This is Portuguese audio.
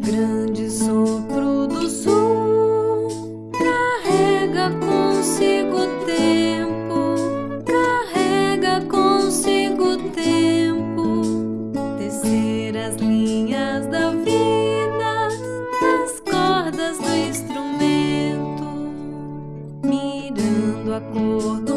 grande sopro do sul carrega consigo o tempo, carrega consigo o tempo, descer as linhas da vida nas cordas do instrumento, mirando a cor do